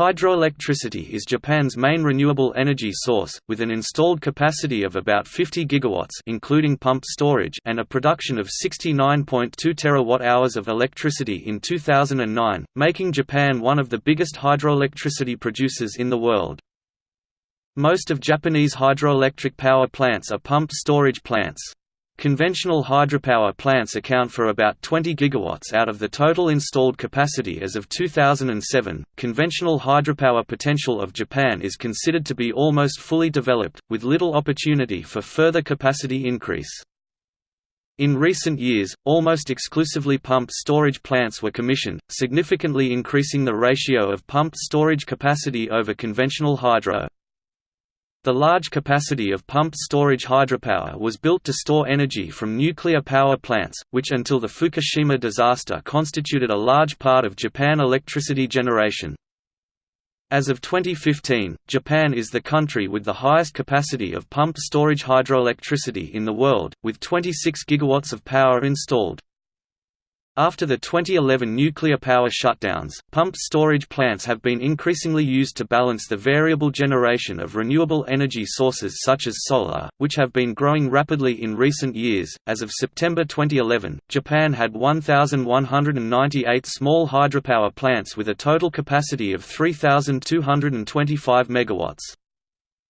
Hydroelectricity is Japan's main renewable energy source, with an installed capacity of about 50 gigawatts including pumped storage and a production of 69.2 terawatt-hours of electricity in 2009, making Japan one of the biggest hydroelectricity producers in the world. Most of Japanese hydroelectric power plants are pumped storage plants. Conventional hydropower plants account for about 20 gigawatts out of the total installed capacity as of 2007. Conventional hydropower potential of Japan is considered to be almost fully developed, with little opportunity for further capacity increase. In recent years, almost exclusively pumped storage plants were commissioned, significantly increasing the ratio of pumped storage capacity over conventional hydro. The large capacity of pumped storage hydropower was built to store energy from nuclear power plants, which until the Fukushima disaster constituted a large part of Japan electricity generation. As of 2015, Japan is the country with the highest capacity of pumped storage hydroelectricity in the world, with 26 gigawatts of power installed. After the 2011 nuclear power shutdowns, pumped storage plants have been increasingly used to balance the variable generation of renewable energy sources such as solar, which have been growing rapidly in recent years. As of September 2011, Japan had 1,198 small hydropower plants with a total capacity of 3,225 MW.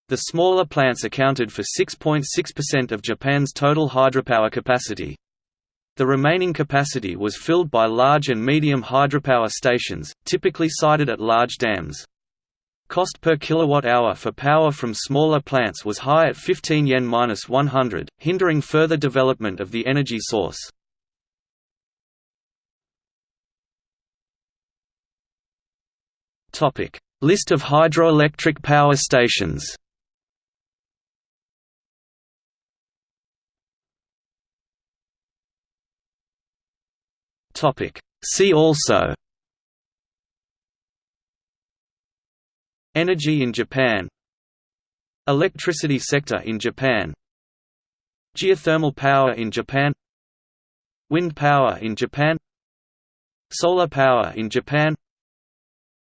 The smaller plants accounted for 6.6% of Japan's total hydropower capacity. The remaining capacity was filled by large and medium hydropower stations, typically sited at large dams. Cost per kilowatt-hour for power from smaller plants was high at 15 yen-100, hindering further development of the energy source. List of hydroelectric power stations See also Energy in Japan Electricity sector in Japan Geothermal power in Japan Wind power in Japan Solar power in Japan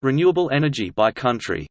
Renewable energy by country